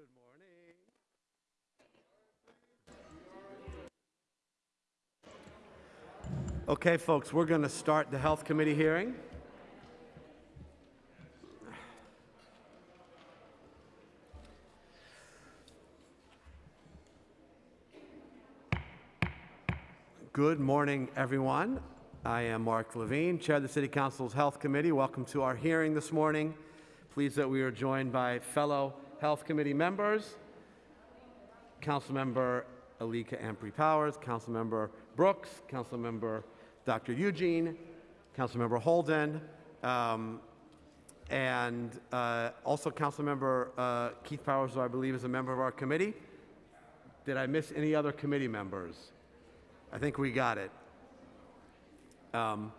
Good morning. Okay, folks, we're going to start the Health Committee hearing. Good morning, everyone. I am Mark Levine, Chair of the City Council's Health Committee. Welcome to our hearing this morning. Pleased that we are joined by fellow Health Committee members, Councilmember Alicka Ampry Powers, Councilmember Brooks, Councilmember Dr. Eugene, Councilmember Holden, um, and uh, also Councilmember uh, Keith Powers, who I believe is a member of our committee. Did I miss any other committee members? I think we got it. Um,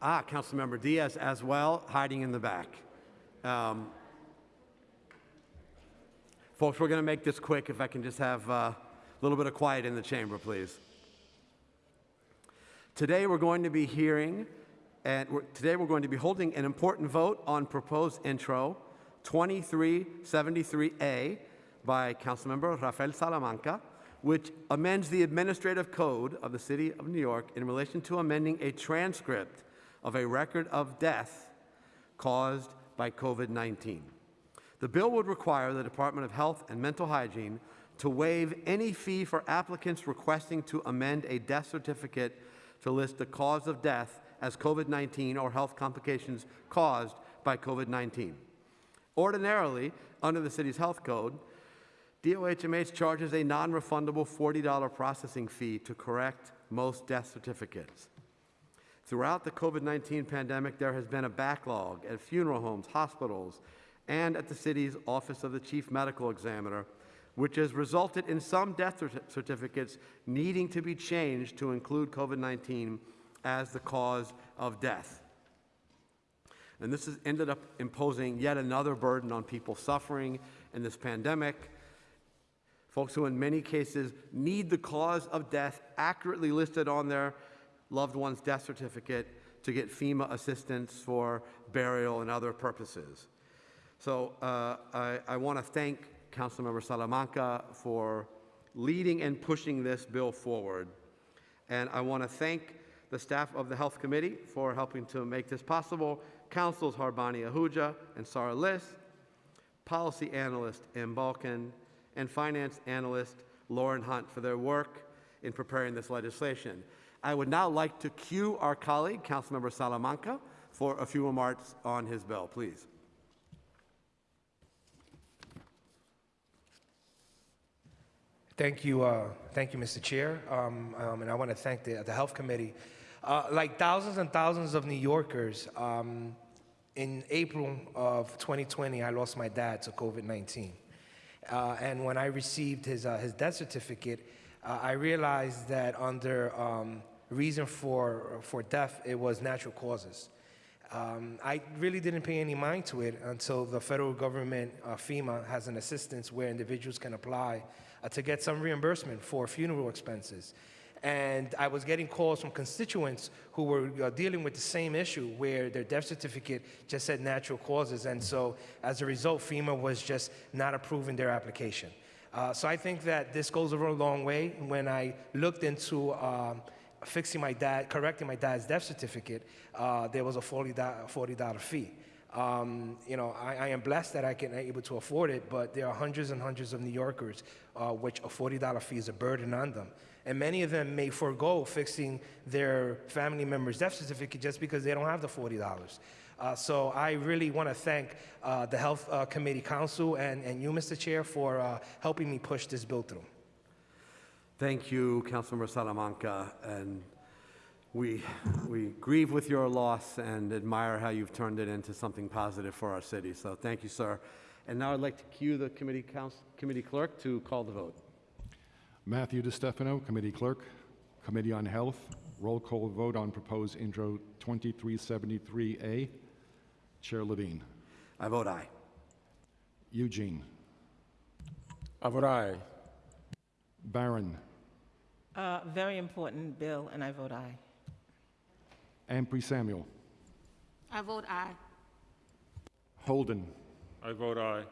ah, Councilmember Diaz as well, hiding in the back. Um, folks, we're going to make this quick. If I can just have uh, a little bit of quiet in the chamber, please. Today we're going to be hearing, and we're, today we're going to be holding an important vote on proposed intro 2373A by Councilmember Rafael Salamanca, which amends the administrative code of the City of New York in relation to amending a transcript of a record of death caused by COVID 19. The bill would require the Department of Health and Mental Hygiene to waive any fee for applicants requesting to amend a death certificate to list the cause of death as COVID 19 or health complications caused by COVID 19. Ordinarily, under the city's health code, DOHMH charges a non refundable $40 processing fee to correct most death certificates. Throughout the COVID 19 pandemic, there has been a backlog at funeral homes, hospitals, and at the city's Office of the Chief Medical Examiner, which has resulted in some death certificates needing to be changed to include COVID 19 as the cause of death. And this has ended up imposing yet another burden on people suffering in this pandemic. Folks who, in many cases, need the cause of death accurately listed on their loved one's death certificate to get FEMA assistance for burial and other purposes. So uh, I, I want to thank Councilmember Salamanca for leading and pushing this bill forward. And I want to thank the staff of the Health Committee for helping to make this possible, Counsels Harbani Ahuja and Sarah Liss, Policy Analyst Em Balkan, and Finance Analyst Lauren Hunt for their work in preparing this legislation. I would now like to cue our colleague, Councilmember Salamanca, for a few remarks on his bill, please. Thank you, uh, thank you, Mr. Chair, um, um, and I want to thank the, the Health Committee. Uh, like thousands and thousands of New Yorkers, um, in April of 2020, I lost my dad to COVID-19. Uh, and when I received his, uh, his death certificate, uh, I realized that under um, reason for, for death, it was natural causes. Um, I really didn't pay any mind to it until the federal government, uh, FEMA, has an assistance where individuals can apply uh, to get some reimbursement for funeral expenses. And I was getting calls from constituents who were uh, dealing with the same issue where their death certificate just said natural causes. And so as a result, FEMA was just not approving their application. Uh, so I think that this goes over a long way. When I looked into um, fixing my dad, correcting my dad's death certificate, uh, there was a $40, $40 fee. Um, you know, I, I, am blessed that I can able to afford it, but there are hundreds and hundreds of New Yorkers uh, which a $40 fee is a burden on them. And many of them may forego fixing their family member's death certificate just because they don't have the $40. Uh, so I really want to thank uh, the Health uh, Committee Council and, and you, Mr. Chair, for uh, helping me push this bill through. Thank you, Councilmember Salamanca. And we, we grieve with your loss and admire how you've turned it into something positive for our city. So thank you, sir. And now I'd like to cue the committee, council, committee clerk to call the vote. Matthew DiStefano, Committee Clerk, Committee on Health, roll call vote on proposed intro 2373A. Chair Levine. I vote aye. Eugene. I vote aye. Barron. Uh, very important bill, and I vote aye. Ampry Samuel. I vote aye. Holden. I vote aye.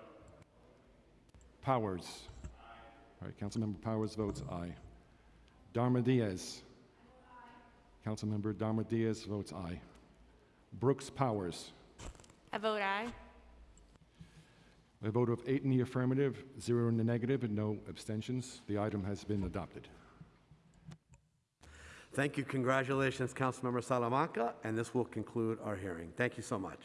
Powers. All right, Councilmember Powers votes aye. Darma Diaz. Councilmember Darma Diaz votes aye. Brooks Powers. I vote aye. A vote of eight in the affirmative, zero in the negative, and no abstentions. The item has been adopted. Thank you. Congratulations, Councilmember Salamanca, and this will conclude our hearing. Thank you so much.